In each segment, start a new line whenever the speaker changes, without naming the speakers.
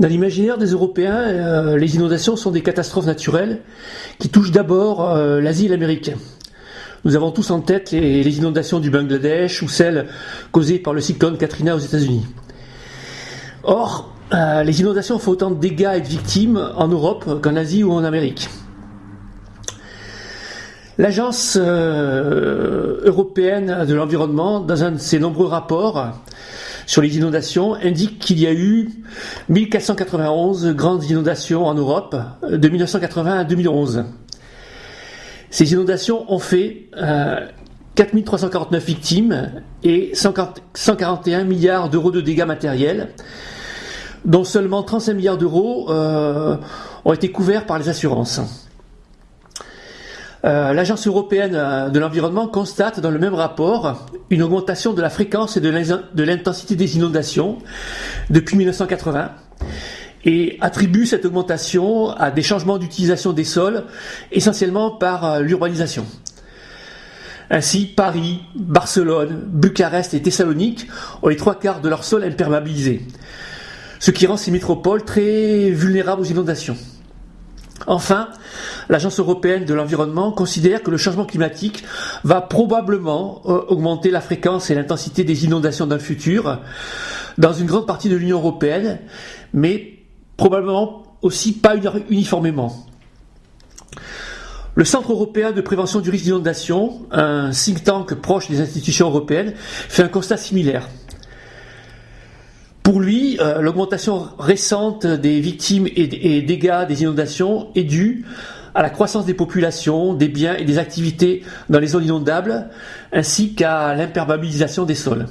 Dans l'imaginaire des Européens, euh, les inondations sont des catastrophes naturelles qui touchent d'abord euh, l'Asie et l'Amérique. Nous avons tous en tête les, inondations du Bangladesh ou celles causées par le cyclone Katrina aux États-Unis. Or, euh, les inondations font autant de dégâts et de victimes en Europe qu'en Asie ou en Amérique. L'Agence européenne de l'environnement, dans un de ses nombreux rapports, sur les inondations indique qu'il y a eu 1491 grandes inondations en Europe de 1980 à 2011. Ces inondations ont fait 4349 euh, victimes et 141 milliards d'euros de dégâts matériels, dont seulement 35 milliards d'euros euh, ont été couverts par les assurances. Euh, L'Agence européenne euh, de l'environnement constate dans le même rapport une augmentation de la fréquence et de l'intensité des inondations depuis 1980 et attribue cette augmentation à des changements d'utilisation des sols, essentiellement par euh, l'urbanisation. Ainsi, Paris, Barcelone, Bucarest et Thessalonique ont les trois quarts de leur sol imperméabilisé, ce qui rend ces métropoles très vulnérables aux inondations. Enfin, l'Agence européenne de l'environnement considère que le changement climatique va probablement euh, augmenter la fréquence et l'intensité des inondations dans le futur dans une grande partie de l'Union européenne, mais probablement aussi pas uniformément. Le Centre européen de prévention du risque d'inondation, un think tank proche des institutions européennes, fait un constat similaire. Pour lui, euh, l'augmentation récente des victimes et, dégâts des inondations est due à la croissance des populations, des biens et des activités dans les zones inondables, ainsi qu'à l'imperméabilisation des sols.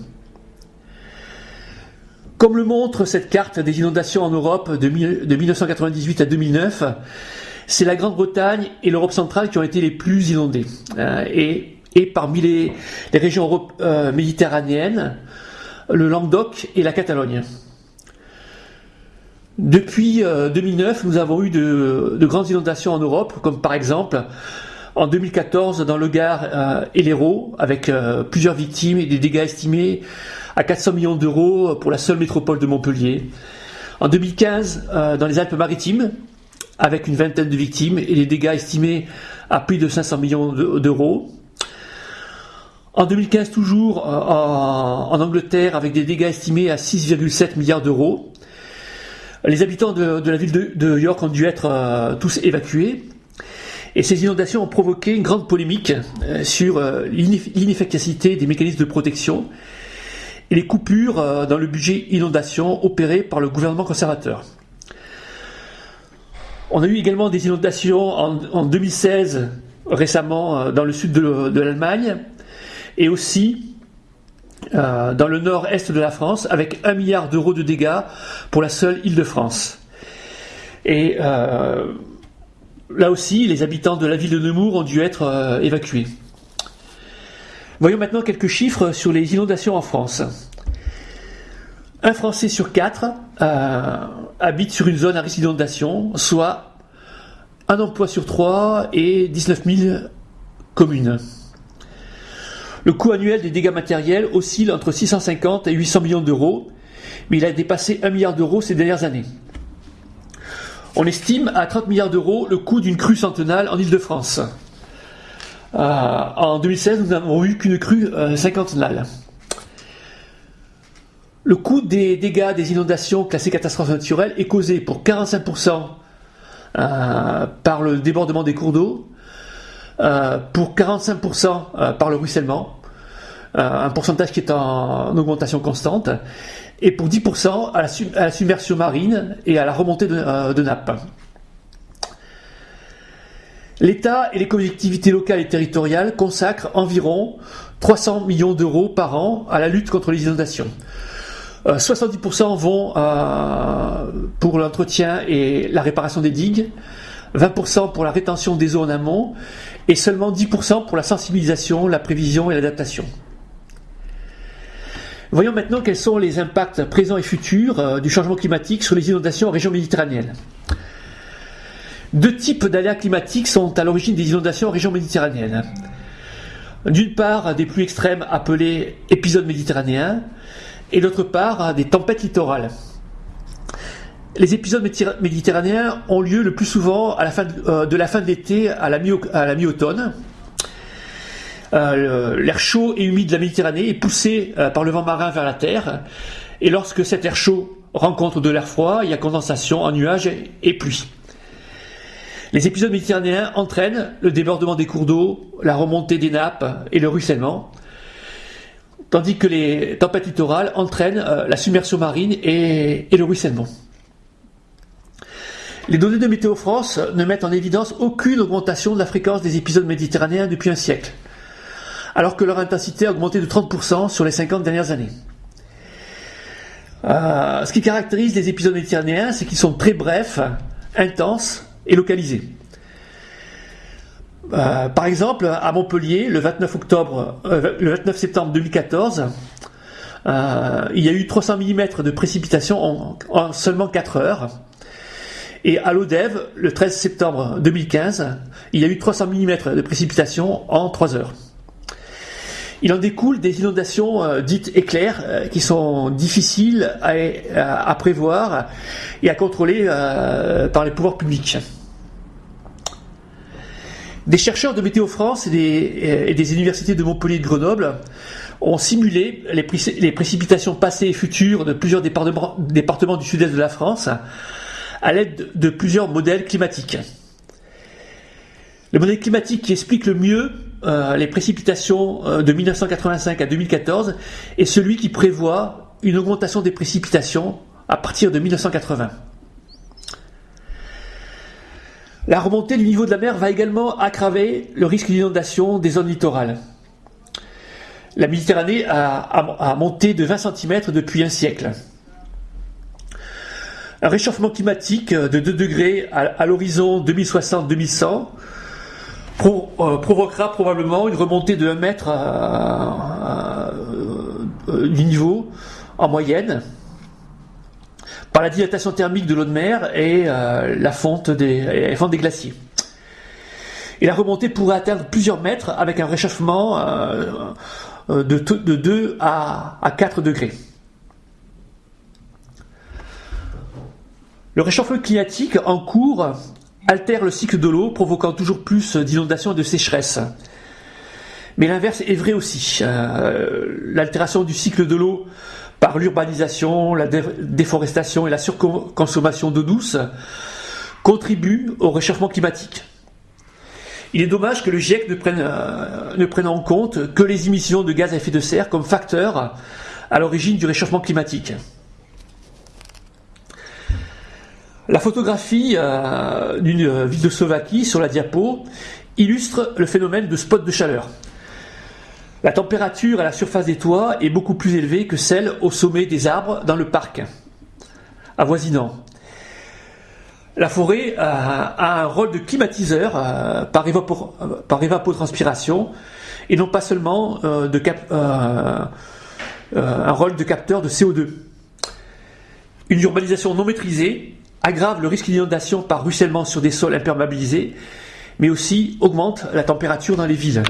Comme le montre cette carte des inondations en Europe de, 1998 à 2009, c'est la Grande-Bretagne et l'Europe centrale qui ont été les plus inondées. Euh, et, parmi les, régions euh, méditerranéennes, le Languedoc et la Catalogne. Depuis 2009, euh, nous avons eu de, grandes inondations en Europe, comme par exemple en 2014 dans le Gard euh, et l'Hérault, avec euh, plusieurs victimes et des dégâts estimés à 400 millions d'euros pour la seule métropole de Montpellier. En 2015, dans les Alpes-Maritimes, avec une vingtaine de victimes et des dégâts estimés à plus de 500 millions d'euros. En 2015 toujours, euh, en, Angleterre, avec des dégâts estimés à 6,7 milliards d'euros. Les habitants de, la ville de, York ont dû être euh, tous évacués. Et ces inondations ont provoqué une grande polémique euh, sur l'inefficacité des mécanismes de protection et les coupures dans le budget inondation opérées par le gouvernement conservateur. On a eu également des inondations en, 2016, récemment, dans le sud de l'Allemagne, et aussi euh, dans le nord-est de la France avec un milliard d'euros de dégâts pour la seule Île-de-France. Et euh, là aussi, les habitants de la ville de Nemours ont dû être euh, évacués. Voyons maintenant quelques chiffres sur les inondations en France. Un Français sur quatre habite sur une zone à risque d'inondation, soit un emploi sur trois et 19 000 communes. Le coût annuel des dégâts matériels oscille entre 650 et 800 millions d'euros, mais il a dépassé 1 milliard d'euros ces dernières années. On estime à 30 milliards d'euros le coût d'une crue centenale en Ile-de-France. Euh, en 2016, nous n'avons eu qu'une crue euh. Le coût des dégâts des inondations classées catastrophes naturelles est causé pour 45% euh, par le débordement des cours d'eau, pour 45% euh, par le ruissellement, euh, un pourcentage qui est en, augmentation constante, et pour 10% à la, submersion marine et à la remontée de, de nappes. L'État et les collectivités locales et territoriales consacrent environ 300 millions d'euros par an à la lutte contre les inondations. 70% vont pour l'entretien et la réparation des digues, 20% pour la rétention des eaux en amont et seulement 10% pour la sensibilisation, la prévision et l'adaptation. Voyons maintenant quels sont les impacts présents et futurs euh, du changement climatique sur les inondations en région méditerranéenne. Deux types d'aléas climatiques sont à l'origine des inondations en région méditerranéenne. D'une part, des pluies extrêmes appelées épisodes méditerranéens, et d'autre part, des tempêtes littorales. Les épisodes méditerranéens ont lieu le plus souvent fin de, la fin de l'été à la mi-automne. L'air chaud et humide de la Méditerranée est poussé par le vent marin vers la Terre. Et lorsque cet air chaud rencontre de l'air froid, il y a condensation en nuages et pluie. Les épisodes méditerranéens entraînent le débordement des cours d'eau, la remontée des nappes et le ruissellement, tandis que les tempêtes littorales entraînent euh, la submersion marine et, le ruissellement. Les données de Météo France ne mettent en évidence aucune augmentation de la fréquence des épisodes méditerranéens depuis un siècle, alors que leur intensité a augmenté de 30% sur les 50 dernières années. Euh, ce qui caractérise les épisodes méditerranéens, c'est qu'ils sont très brefs, intenses et localisé. Euh, par exemple, à Montpellier, le 29, octobre, euh, le 29 septembre 2014, euh, il y a eu 300 mm de précipitations en, seulement 4 heures. Et à l'Odève, le 13 septembre 2015, il y a eu 300 mm de précipitations en 3 heures. Il en découle des inondations dites éclairs qui sont difficiles à, prévoir et à contrôler par les pouvoirs publics. Des chercheurs de Météo France et des, universités de Montpellier et de Grenoble ont simulé les, précipitations passées et futures de plusieurs départements, du sud-est de la France à l'aide de plusieurs modèles climatiques. Le modèle climatique qui explique le mieux euh, les précipitations euh, de 1985 à 2014 est celui qui prévoit une augmentation des précipitations à partir de 1980. La remontée du niveau de la mer va également aggraver le risque d'inondation des zones littorales. La Méditerranée a, monté de 20 cm depuis un siècle. Un réchauffement climatique de 2 degrés à, l'horizon 2060-2100 euh, provoquera probablement une remontée de 1 mètre du niveau en moyenne par la dilatation thermique de l'eau de mer et euh, la fonte des, glaciers. Et la remontée pourrait atteindre plusieurs mètres avec un réchauffement euh, euh, de, 2 à, 4 degrés. Le réchauffement climatique en cours altère le cycle de l'eau, provoquant toujours plus d'inondations et de sécheresse. Mais l'inverse est vrai aussi. L'altération du cycle de l'eau par l'urbanisation, la déforestation et la surconsommation d'eau douce, contribuent au réchauffement climatique. Il est dommage que le GIEC ne prenne, euh, ne prenne en compte que les émissions de gaz à effet de serre comme facteur à l'origine du réchauffement climatique. La photographie euh, d'une ville de Slovaquie sur la diapo illustre le phénomène de spot de chaleur. La température à la surface des toits est beaucoup plus élevée que celle au sommet des arbres dans le parc avoisinant. La forêt a, un rôle de climatiseur euh, par, évapotranspiration et non pas seulement euh, euh, un rôle de capteur de CO2. Une urbanisation non maîtrisée aggrave le risque d'inondation par ruissellement sur des sols imperméabilisés, mais aussi augmente la température dans les villes.